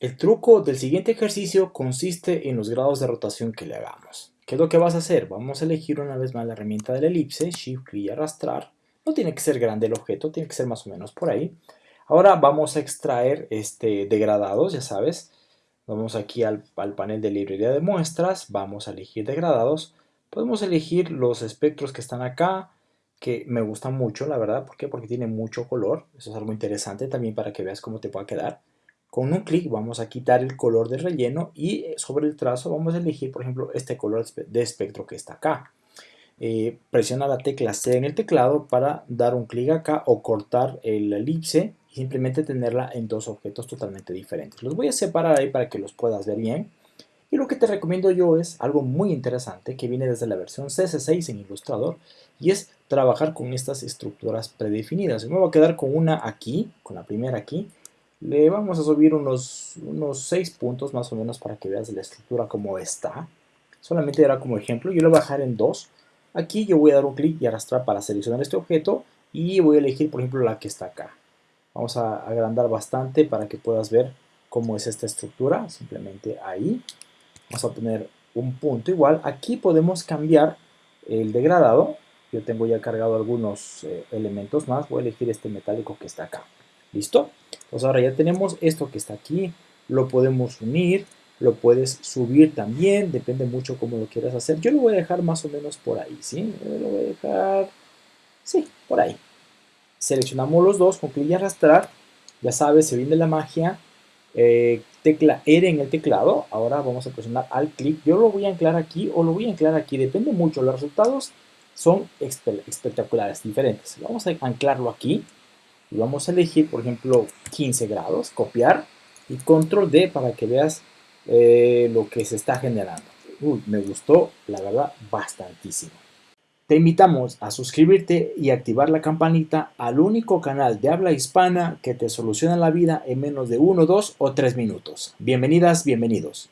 El truco del siguiente ejercicio consiste en los grados de rotación que le hagamos. ¿Qué es lo que vas a hacer? Vamos a elegir una vez más la herramienta de la elipse, Shift, clic y arrastrar. No tiene que ser grande el objeto, tiene que ser más o menos por ahí. Ahora vamos a extraer este degradados, ya sabes. Vamos aquí al, al panel de librería de muestras, vamos a elegir degradados. Podemos elegir los espectros que están acá, que me gustan mucho, la verdad. ¿Por qué? Porque tiene mucho color. Eso es algo interesante también para que veas cómo te pueda quedar. Con un clic vamos a quitar el color de relleno y eh, sobre el trazo vamos a elegir, por ejemplo, este color de espectro que está acá. Eh, presiona la tecla C en el teclado para dar un clic acá o cortar el elipse y simplemente tenerla en dos objetos totalmente diferentes. Los voy a separar ahí para que los puedas ver bien. Y lo que te recomiendo yo es algo muy interesante que viene desde la versión CS6 en Illustrator y es trabajar con estas estructuras predefinidas. Me voy a quedar con una aquí, con la primera aquí, le vamos a subir unos, unos 6 puntos más o menos para que veas la estructura como está. Solamente era como ejemplo. Yo lo voy a bajar en 2. Aquí yo voy a dar un clic y arrastrar para seleccionar este objeto. Y voy a elegir, por ejemplo, la que está acá. Vamos a agrandar bastante para que puedas ver cómo es esta estructura. Simplemente ahí. Vamos a poner un punto igual. Aquí podemos cambiar el degradado. Yo tengo ya cargado algunos eh, elementos más. Voy a elegir este metálico que está acá. ¿Listo? Pues ahora ya tenemos esto que está aquí, lo podemos unir, lo puedes subir también, depende mucho cómo lo quieras hacer. Yo lo voy a dejar más o menos por ahí, ¿sí? lo voy a dejar, sí, por ahí. Seleccionamos los dos con clic y arrastrar, ya sabes, se viene la magia, eh, tecla R en el teclado, ahora vamos a presionar al clic, yo lo voy a anclar aquí o lo voy a anclar aquí, depende mucho, los resultados son espectaculares, diferentes. Vamos a anclarlo aquí, y vamos a elegir, por ejemplo, 15 grados, copiar y control D para que veas eh, lo que se está generando. Me gustó, la verdad, bastantísimo. Te invitamos a suscribirte y activar la campanita al único canal de habla hispana que te soluciona la vida en menos de 1, 2 o 3 minutos. Bienvenidas, bienvenidos.